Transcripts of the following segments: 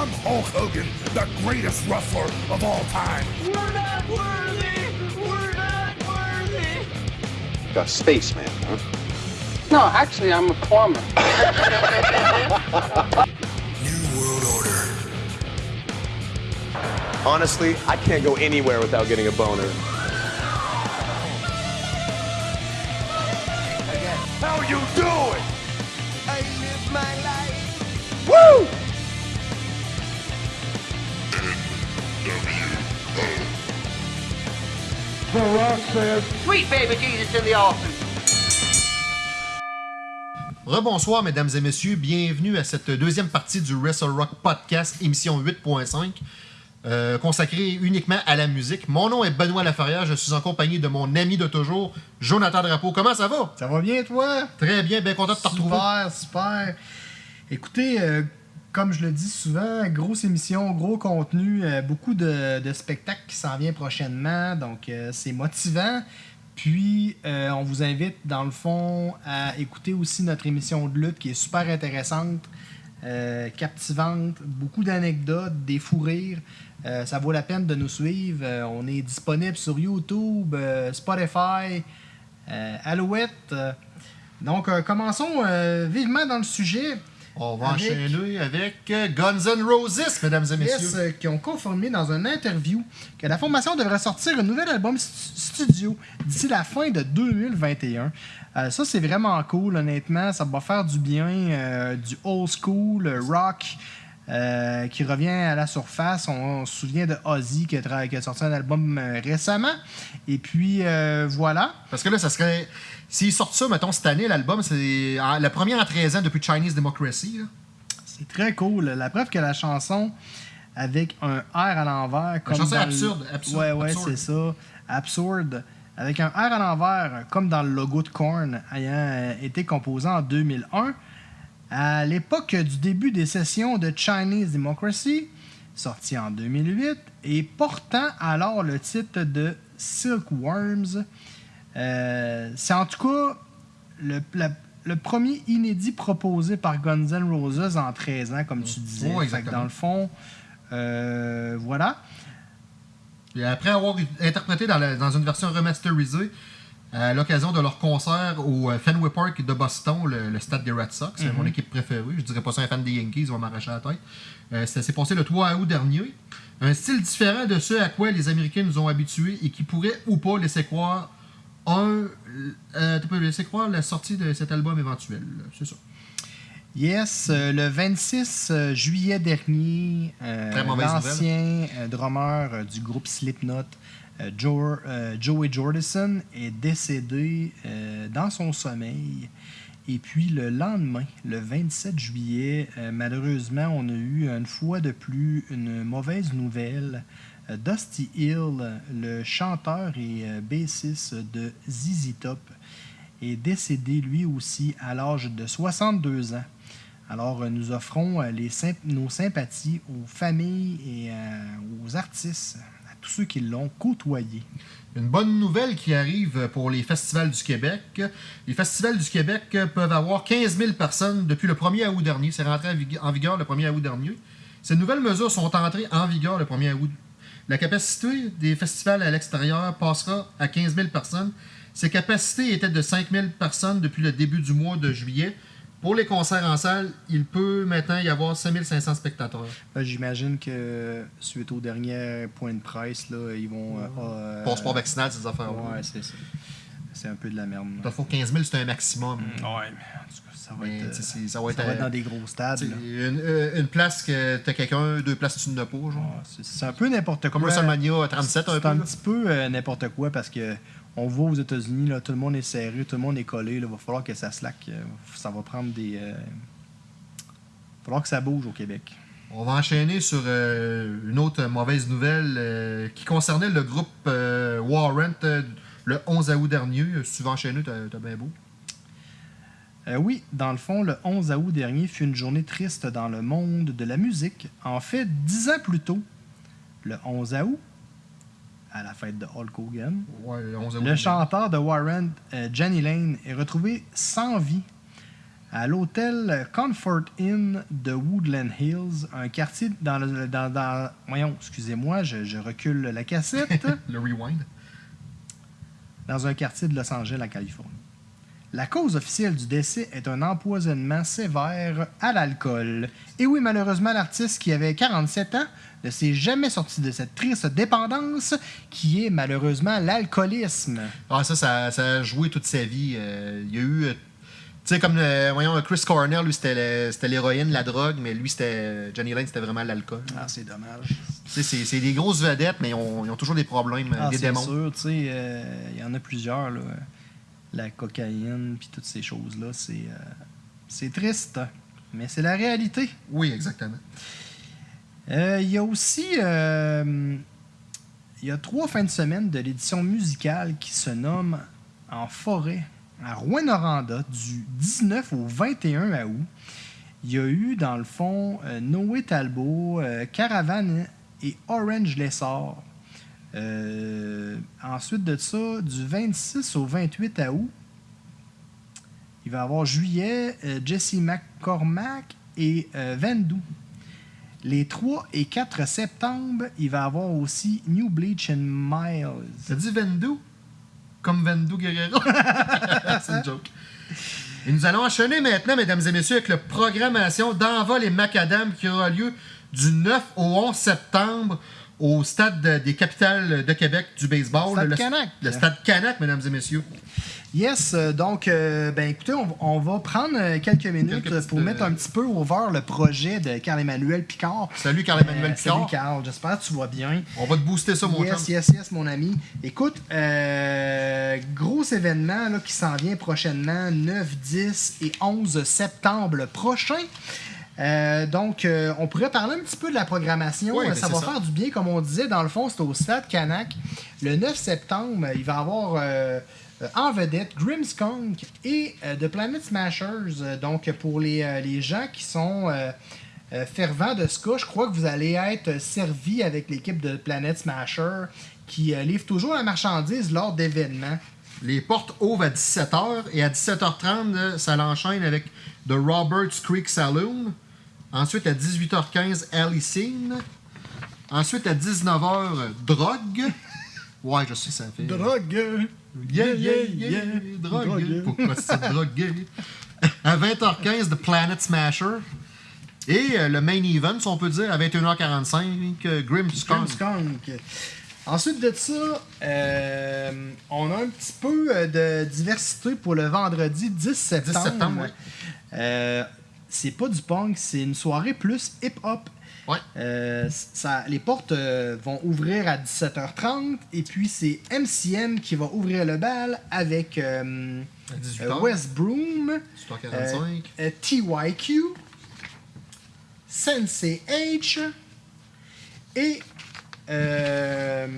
I'm Hulk Hogan, the greatest wrestler of all time. We're not worthy! We're not worthy! A spaceman, huh? No, actually, I'm a plumber. New World Order. Honestly, I can't go anywhere without getting a boner. How you doing? Sweet baby Jesus in the offing. Rebonsoir, mesdames et messieurs. Bienvenue à cette deuxième partie du Wrestle Rock Podcast, émission 8.5, euh, consacrée uniquement à la musique. Mon nom est Benoît Laferrière. Je suis en compagnie de mon ami de toujours, Jonathan Drapeau. Comment ça va? Ça va bien, toi? Très bien, bien content de te retrouver. Super, super. Écoutez, euh, comme je le dis souvent, grosse émission, gros contenu, euh, beaucoup de, spectacles qui s'en viennent prochainement, donc euh, c'est motivant. Puis, euh, on vous invite, dans le fond, à écouter aussi notre émission de lutte qui est super intéressante, captivante, beaucoup d'anecdotes, des fous rires. Ça vaut la peine de nous suivre. On est disponible sur YouTube, Spotify, Alouette. Donc, commençons vivement dans le sujet. On va Avec- enchaîner avec euh, Guns N' Roses, mesdames et messieurs. Yes, euh, qui ont confirmé dans une interview que la formation devrait sortir un nouvel album stu- studio d'ici la fin de 2021. Euh, ça, c'est vraiment cool, honnêtement. Ça va faire du bien, euh, du old school, rock. Euh, qui revient à la surface. On, on se souvient de Ozzy qui a, tra- qui a sorti un album euh, récemment. Et puis euh, voilà. Parce que là, ça serait. S'ils sortent ça, mettons, cette année, l'album, c'est la première en 13 ans depuis Chinese Democracy. C'est très cool. La preuve que la chanson avec un R à l'envers. comme chanson dans absurde, le- absurde, Ouais, ouais, absurde. c'est ça. Absurde. Avec un R à l'envers, comme dans le logo de Korn, ayant été composé en 2001. À l'époque du début des sessions de Chinese Democracy, sorti en 2008, et portant alors le titre de Silkworms. Euh, c'est en tout cas le, la- le premier inédit proposé par Guns N' Roses en 13 ans, comme tu disais. Ouais, Fait que exactement. dans le fond, euh, voilà. Et après avoir interprété dans, la- dans une version remasterisée à l'occasion de leur concert au euh, Fenway Park de Boston, le, le stade des Red Sox, c'est mon équipe préférée. Je dirais pas ça un fan des Yankees, ils vont m'arracher la tête. Euh, ça s'est passé le 3 août dernier. Un style différent de ce à quoi les Américains nous ont habitués et qui pourrait ou pas laisser croire un. Euh, tu peux laisser croire la sortie de cet album éventuel. C'est ça. Yes, euh, le 26 euh, juillet dernier, l'ancien drummer du groupe Slipknot, Joe- euh, Joey Jordison, est décédé euh, dans son sommeil. Et puis le lendemain, le 27 juillet, euh, malheureusement, on a eu une fois de plus une mauvaise nouvelle. Euh, Dusty Hill, le chanteur et euh, bassiste de ZZ Top, est décédé lui aussi à l'âge de 62 ans. Alors, euh, nous offrons euh, nos sympathies aux familles et euh, aux artistes, tous ceux qui l'ont côtoyé. Une bonne nouvelle qui arrive pour les festivals du Québec. Les festivals du Québec peuvent avoir 15 000 personnes depuis le 1er août dernier. C'est rentré en vig- en vigueur le 1er août dernier. Ces nouvelles mesures sont entrées en vigueur le 1er août. La capacité des festivals à l'extérieur passera à 15 000 personnes. Ces capacités étaient de 5 000 personnes depuis le début du mois de juillet. Pour les concerts en salle, il peut maintenant y avoir 5 500 spectateurs. Ben, J'imagine que suite au dernier point de presse, là, ils vont. euh, euh, Passeport vaccinal, ces affaires Ouais, c'est ça. C'est un peu de la merde. Il faut 15 000, c'est un maximum. Ouais, mais en tout cas, ça va, Mais, être, euh, c'est- ça être, ça va être euh, dans des gros stades. Une, une place que t'as quelqu'un, deux places tu n'as pas, genre. Ouais, c'est- C'est un peu n'importe quoi. Comme WrestleMania 37 un C'est peu. un là. petit peu euh, n'importe quoi parce que on voit aux États-Unis, là, tout le monde est serré, tout le monde est collé. Il va falloir que ça slack. euh, ça va prendre des. Il va falloir que ça bouge au Québec. On va enchaîner sur euh, une autre mauvaise nouvelle euh, qui concernait le groupe euh, Warrant euh, le 11 août dernier. Euh, tu veux enchaîner, t'as t'as bien beau. Euh, oui, dans le fond, le 11 août dernier fut une journée triste dans le monde de la musique. En fait, dix ans plus tôt, le 11 août, à la fête de Hulk Hogan, Ouais, le 11 août. le chanteur de Warren, euh, Johnny Lane, est retrouvé sans vie à l'hôtel Comfort Inn de Woodland Hills, un quartier dans le. Dans, dans- voyons, excusez-moi, je, je recule la cassette. Le rewind. dans un quartier de Los Angeles, en Californie. La cause officielle du décès est un empoisonnement sévère à l'alcool. Et oui, malheureusement, l'artiste qui avait 47 ans ne s'est jamais sorti de cette triste dépendance qui est malheureusement l'alcoolisme. Ah, ça, ça, ça a joué toute sa vie. Euh, il y a eu. euh, tu sais, comme, euh, voyons, Chris Cornell, lui, c'était l'héroïne, la drogue, mais lui, c'était. Johnny Lane, c'était vraiment l'alcool. Ah, c'est dommage. Tu sais, c'est c'est des grosses vedettes, mais ils ont, ils ont toujours des problèmes, Ah, des c'est démons. sûr, tu sais, il y en a plusieurs, là. La cocaïne, puis toutes ces choses-là, c'est euh, c'est triste, mais c'est la réalité. Oui, exactement. Euh, Il y a aussi euh, il y a trois fins de semaine de l'édition musicale qui se nomme En forêt à Rouen-Noranda du 19 au 21 août. Il y a eu, dans le fond, Noé Talbot, Caravane et Orange Lessard. Euh, ensuite de ça, du 26 au 28 août, il va y avoir juillet, euh, Jesse McCormack et euh, Vendu. Les 3 et 4 septembre, il va y avoir aussi New Bleach and Miles. Ça dit Vendu Comme Vendu Guerrero C'est une joke. Et nous allons enchaîner maintenant, mesdames et messieurs, avec la programmation d'Envol et Macadam qui aura lieu du 9 au 11 septembre au stade de- des capitales de Québec du baseball. Stade le, Canac. Le stade Canac, mesdames et messieurs. Yes, euh, donc, euh, ben écoutez, on, on va prendre euh, quelques minutes Quelques pour euh, mettre un petit peu au vert le projet de Carl-Emmanuel Picard. Salut Carl-Emmanuel Euh, Picard. Salut Carl, j'espère que tu vas bien. On va te booster ça, mon yes, chum. yes, yes, mon ami. Écoute, gros événement là, qui s'en vient prochainement, 9, 10 et 11 septembre prochain. Euh, donc, euh, on pourrait parler un petit peu de la programmation. Oui, Euh, ben, ça va ça. faire du bien, comme on disait. Dans le fond, c'est au Stade Canac. Le 9 septembre, il va y avoir euh, en vedette Grimmskunk et The Planet Smashers. Donc, pour les, les gens qui sont fervents de ska, je crois que vous allez être servis avec l'équipe de Planet Smasher qui livre toujours la marchandise lors d'événements. Les portes ouvrent à 17h et à 17h30, là, ça l'enchaîne avec The Roberts Creek Saloon. Ensuite, à 18h15, Alley Scene. Ensuite, à 19h, Drogue. Ouais, je sais, ça fait. Drogue! Yeah, yeah, yeah, drogue. Drogue. Pourquoi c'est drogué? À 20h15, The Planet Smasher. Et euh, le main event, si on peut dire, à 21h45, euh, Grim Skunk. Skunk. Ensuite de ça, euh, on a un petit peu euh, de diversité pour le vendredi 10 septembre. septembre, ouais. C'est pas du punk, c'est une soirée plus hip-hop. Ouais. Euh, ça, les portes euh, vont ouvrir à 17h30 et puis c'est MCM qui va ouvrir le bal avec euh, À 18h. euh, West Broom, 18h45. TYQ, Sensei H et 21h,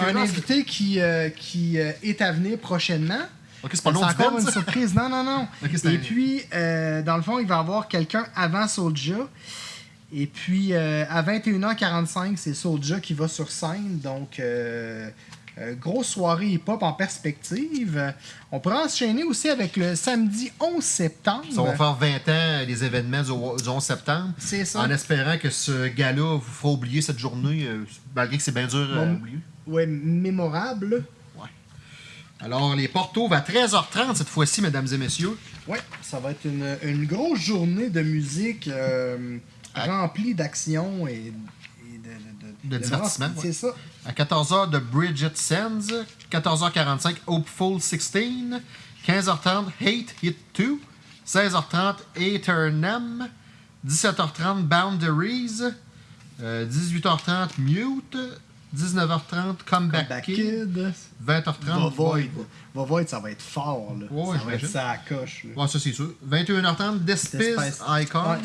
un invité qui, qui est à venir prochainement. Ok, c'est pas du encore une ça? surprise. Non, non, non. Et un- puis, euh, dans le fond, il va y avoir quelqu'un avant Soulja. Et puis, euh, à 21h45, c'est Soulja qui va sur scène. Donc, euh, grosse soirée hip-hop en perspective. On pourra enchaîner aussi avec le samedi 11 septembre. Ça va faire 20 ans les événements du, du 11 septembre. C'est ça. En espérant que ce gars-là vous fera oublier cette journée, malgré que c'est bien dur à Bon. oublier. Ouais, mémorable. Alors, les portes ouvrent à 13h30 cette fois-ci, mesdames et messieurs. Ouais, ça va être une, une grosse journée de musique euh, remplie d'action et, et de, De divertissement, C'est ouais. ça. À 14h, de Bridget Sands. 14h45, Hopeful 16. 15h30, Hate Hit 2. 16h30, Eternam. 17h30, Boundaries. Euh, 18h30, Mute. 19h30, Comeback, Back Kid. Kid. 20h30, Va Void. Void. Va Void, ça va être fort. Là. Ouais, ça va être ça à coche. là. Ouais, ça c'est sûr. 21h30, Despice. Icon. Ouais.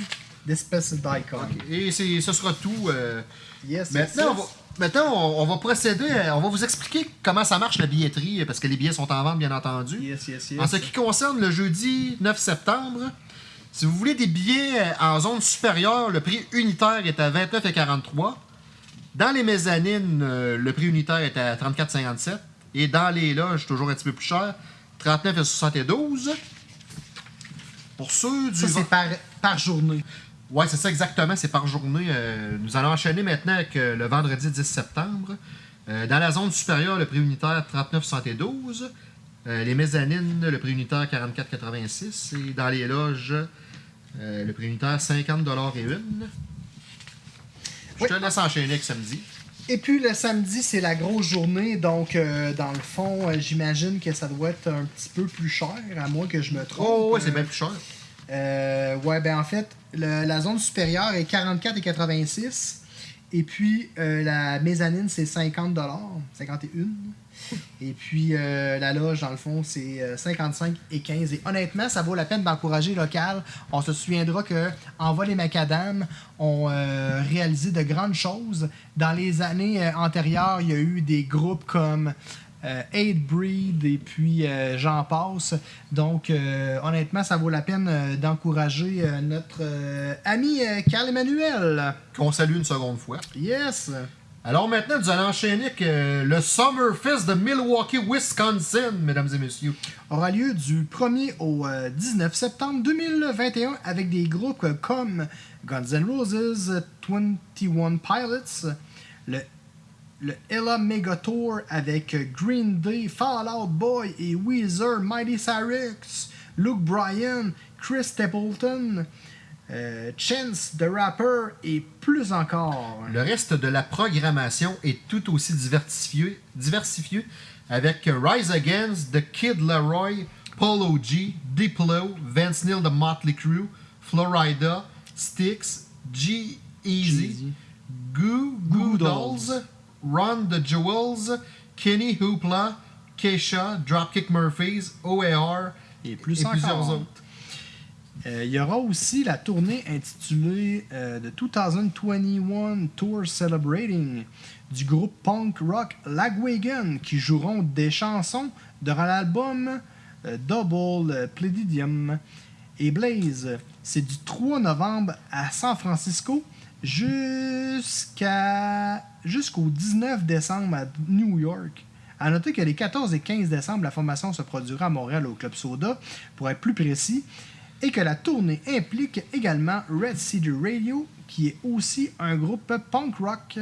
Despice Icon. Et ce sera tout. euh, Yes, Maintenant, yes, on va, maintenant on, on va procéder, à- on va vous expliquer comment ça marche la billetterie, parce que les billets sont en vente, bien entendu. Yes, yes, yes. En ce qui concerne le jeudi 9 septembre, si vous voulez des billets en zone supérieure, le prix unitaire est à 29,43. Dans les mezzanines, euh, le prix unitaire est à 34,57. Et dans les loges, toujours un petit peu plus cher, 39,72. Pour ceux du. Ça, c'est par, par journée. Ouais, c'est ça exactement, c'est par journée. Euh, nous allons enchaîner maintenant avec euh, le vendredi 10 septembre. Euh, dans la zone supérieure, le prix unitaire 39,72. Euh, les mezzanines, le prix unitaire 44,86. Et dans les loges, le prix unitaire 50 et une. Je Oui. te laisse enchaîner avec samedi. Et puis le samedi, c'est la grosse journée, donc euh, dans le fond, euh, j'imagine que ça doit être un petit peu plus cher, à moins que je me trompe. Oh, ouais, c'est bien plus cher. Euh, ouais, ben en fait, le- la zone supérieure est 44,86. Et puis la mezzanine, c'est 50 51 Et puis euh, la loge, dans le fond, c'est euh, 55 et 15. Et honnêtement, ça vaut la peine d'encourager local. On se souviendra que Envol et Macadam ont euh, réalisé de grandes choses. Dans les années euh, antérieures, il y a eu des groupes comme euh, Aid Breed et puis euh, j'en passe. Donc, euh, honnêtement, ça vaut la peine euh, d'encourager euh, notre euh, ami euh, Carl Emmanuel. Qu'on salue une seconde fois. Yes! Alors maintenant, nous allons enchaîner avec euh, le Summerfest de Milwaukee, Wisconsin, mesdames et messieurs. aura lieu du 1er au euh, 19 septembre 2021 avec des groupes comme Guns N' Roses, 21 Pilots, le, le Ella Mega Tour avec Green Day, Fall Out Boy et Weezer, Mighty Cyrus, Luke Bryan, Chris Stapleton, euh, Chance the Rapper et plus encore. Le reste de la programmation est tout aussi diversifié, diversifié avec Rise Against, The Kid Leroy, Polo G, Diplo, Vance Neil de Motley Crue, Florida, Styx, G Easy, Jeezy. Goo Goo Dolls, Ron the Jewels, Kenny Hoopla, Keisha, Dropkick Murphys, OAR Et plus et plusieurs encore. autres. Euh, il y aura aussi la tournée intitulée euh, The 2021 Tour Celebrating du groupe punk rock Lagwagon qui joueront des chansons de l'album euh, Double euh, Pledidium et Blaze. C'est du 3 novembre à San Francisco jusqu'au 19 décembre à New York. À noter que les 14 et 15 décembre, la formation se produira à Montréal au Club Soda, pour être plus précis, et que la tournée implique également Red Cedar Radio, qui est aussi un groupe punk rock.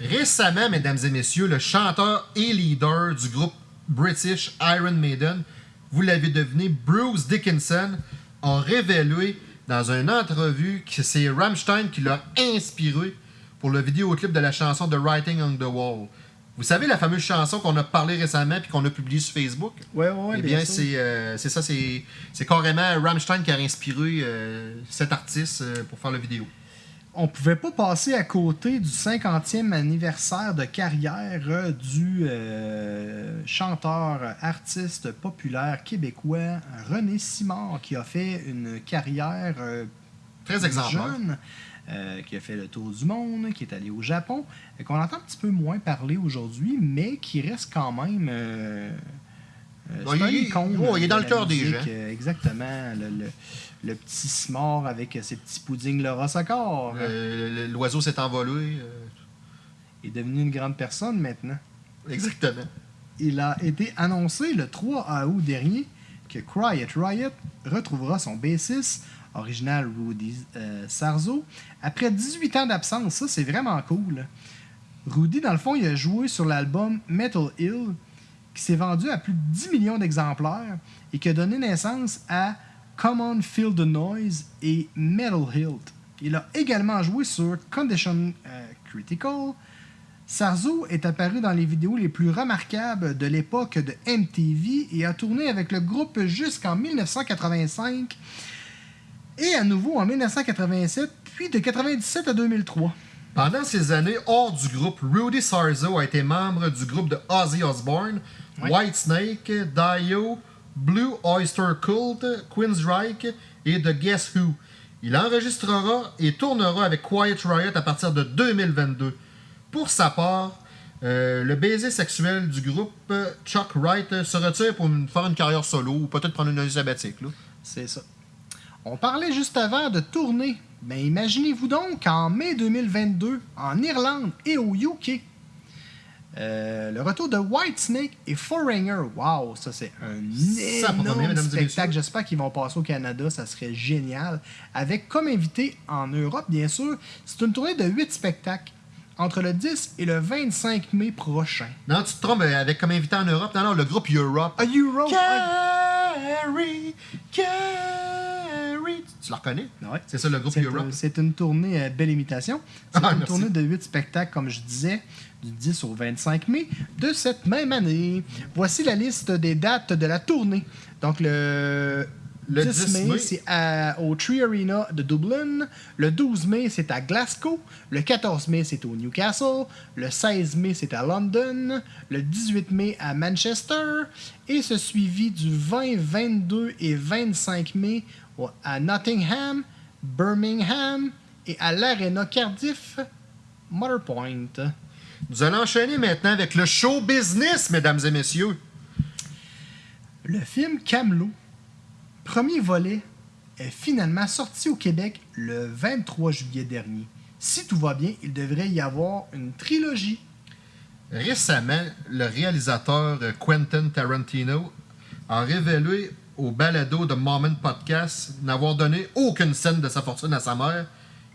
Récemment, mesdames et messieurs, le chanteur et leader du groupe British Iron Maiden, vous l'avez deviné, Bruce Dickinson, a révélé dans une entrevue que c'est Rammstein qui l'a inspiré pour le vidéoclip de la chanson The Writing on the Wall. Vous savez la fameuse chanson qu'on a parlé récemment puis qu'on a publiée sur Facebook? Ouais, ouais, eh bien, c'est euh, ça, c'est carrément Rammstein qui a inspiré euh, cet artiste euh, pour faire la vidéo. on pouvait pas passer à côté du 50e anniversaire de carrière euh, du chanteur, artiste populaire québécois René Simard, qui a fait une carrière Très exemplaire. jeune, euh, qui a fait le tour du monde, qui est allé au Japon, et qu'on entend un petit peu moins parler aujourd'hui, mais qui reste quand même. euh, euh, c'est un il- icône il est dans le cœur des gens. euh, exactement. Le, le- le petit Simard avec ses petits puddings Laura Euh, L'oiseau s'est envolé. euh, est devenu une grande personne maintenant. exactement. Il a été annoncé le 3 août dernier que Quiet Riot retrouvera son bassiste original Rudy euh, Sarzo après 18 ans d'absence. Ça, c'est vraiment cool. Rudy, dans le fond, il a joué sur l'album Metal Hill qui s'est vendu à plus de 10 millions d'exemplaires et qui a donné naissance à Come On Feel the Noise et Metal Hilt. Il a également joué sur Condition euh, Critical, Sarzo est apparu dans les vidéos les plus remarquables de l'époque de MTV et a tourné avec le groupe jusqu'en 1985 et à nouveau en 1987, puis de 97 à 2003. Pendant ces années hors du groupe, Rudy Sarzo a été membre du groupe de Ozzy Osbourne, Oui. Whitesnake, Dio, Blue Oyster Cult, Queensryche et The Guess Who. Il enregistrera et tournera avec Quiet Riot à partir de 2022. Pour sa part, euh, le baiser sexuel du groupe, Chuck Wright, se retire pour une- faire une carrière solo ou peut-être prendre une année sabbatique. là. C'est ça. On parlait juste avant de tournée. Mais imaginez-vous donc qu'en mai 2022, en Irlande et au UK, Euh, le retour de Whitesnake et Foreigner. Wow, ça c'est un énorme spectacle. J'espère qu'ils vont passer au Canada, ça serait génial. Avec comme invité en Europe, bien sûr, c'est une tournée de 8 spectacles entre le 10 et le 25 mai prochain. Non, tu te trompes avec comme invité en Europe. Non, non, le groupe Europe. A Europe. Carrie, Tu le reconnais? Ouais. C'est ça, le groupe Europe. c'est une tournée, euh, belle imitation. C'est Ah, une merci. tournée de 8 spectacles, comme je disais, du 10 au 25 mai de cette même année. Voici la liste des dates de la tournée. Donc, le, Le 10, 10 mai, mai. c'est à- au Tree Arena de Dublin. Le 12 mai, c'est à Glasgow. Le 14 mai, c'est au Newcastle. Le 16 mai, c'est à London. Le 18 mai, à Manchester. Et ce suivi du 20, 22 et 25 mai à Nottingham, Birmingham et à l'Arena Cardiff, Motherpoint. Nous allons enchaîner maintenant avec le show business, mesdames et messieurs. Le film Camelot, premier volet, est finalement sorti au Québec le 23 juillet dernier. Si tout va bien, il devrait y avoir une trilogie. Récemment, le réalisateur Quentin Tarantino a révélé au balado de Moment Podcast n'avoir donné aucune scène de sa fortune à sa mère,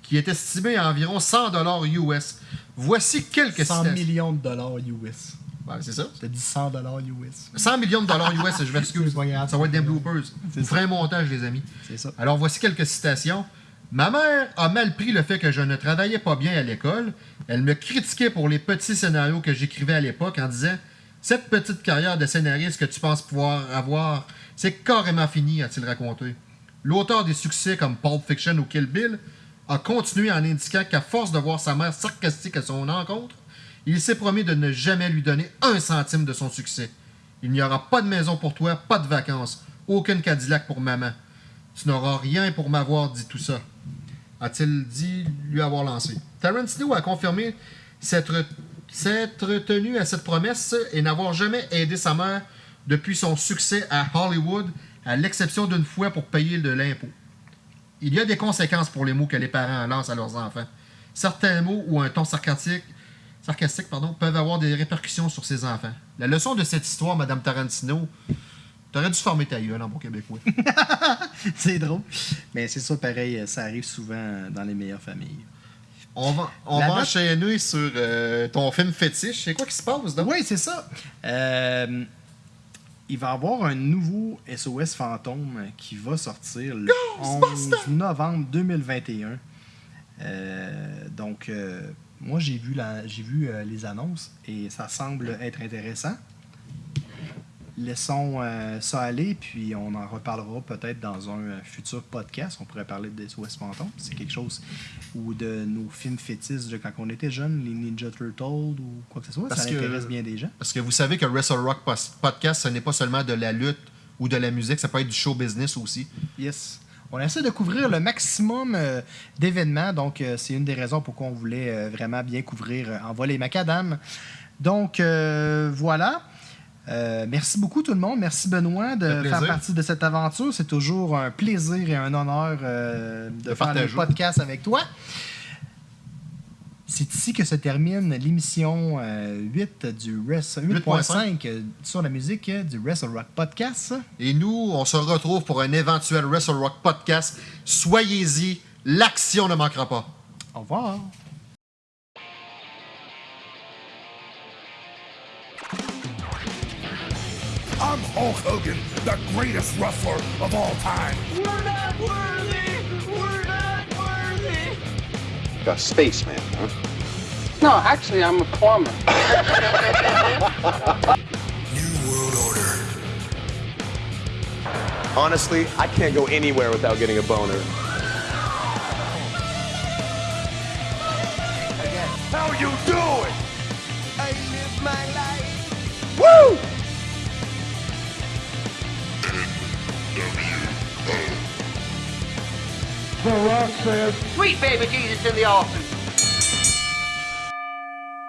qui est estimée à environ 100 dollars US. Voici quelques 100 citations. millions de dollars US. Ouais, c'est ça. T'as dit 100 dollars US. 100 millions de dollars US, je m'excuse. Ça va être des bloopers. C'est ça. un montage, les amis. C'est ça. Alors voici quelques citations. Ma mère a mal pris le fait que je ne travaillais pas bien à l'école. Elle me critiquait pour les petits scénarios que j'écrivais à l'époque en disant Cette petite carrière de scénariste que tu penses pouvoir avoir, c'est carrément fini, a-t-il raconté. L'auteur des succès comme Pulp Fiction ou Kill Bill a continué en indiquant qu'à force de voir sa mère sarcastique à son encontre, il s'est promis de ne jamais lui donner un centime de son succès. Il n'y aura pas de maison pour toi, pas de vacances, aucune Cadillac pour maman. Tu n'auras rien pour m'avoir dit tout ça, a-t-il dit lui avoir lancé. Tarantino a confirmé s'être s'être tenu à cette promesse et n'avoir jamais aidé sa mère depuis son succès à Hollywood, à l'exception d'une fois pour payer de l'impôt. Il y a des conséquences pour les mots que les parents lancent à leurs enfants. Certains mots ou un ton sarcastique, sarcastique peuvent avoir des répercussions sur ses enfants. La leçon de cette histoire, Madame Tarantino, t'aurais dû former ta gueule en bon québécois. C'est drôle. Mais c'est ça, pareil, ça arrive souvent dans les meilleures familles. On va, on va enchaîner sur euh, ton film fétiche. C'est quoi qui se passe, donc? Oui, c'est ça. Euh, il va y avoir un nouveau SOS Fantôme qui va sortir le 11 novembre 2021. Euh, donc, moi, j'ai vu, la, j'ai vu les annonces et ça semble être intéressant. Laissons euh, ça aller, puis on en reparlera peut-être dans un euh, futur podcast. On pourrait parler de SOS Fantôme. C'est quelque chose ou de nos films fétiches de quand on était jeune, les Ninja Turtles ou quoi que ce soit. Parce ça que- intéresse bien des gens. Parce que vous savez que Wrestle Rock Podcast, ce n'est pas seulement de la lutte ou de la musique, ça peut être du show business aussi. Yes. On essaie de couvrir le maximum euh, d'événements, donc euh, c'est une des raisons pourquoi on voulait vraiment bien couvrir en vol et macadam. Donc voilà. Euh, merci beaucoup tout le monde. Merci Benoît de faire partie de cette aventure. C'est toujours un plaisir et un honneur euh, de, De faire le podcast avec toi. C'est ici que se termine l'émission euh, 8 du Wrestle- 8.5 euh, sur la musique euh, du Wrestle Rock Podcast. Et nous, on se retrouve pour un éventuel Wrestle Rock Podcast. Soyez-y, l'action ne manquera pas. Au revoir. I'm Hulk Hogan, the greatest wrestler of all time. We're not worthy! We're not worthy! A spaceman, huh? No, actually, I'm a plumber. New World Order. Honestly, I can't go anywhere without getting a boner. Sweet baby Jesus in the office.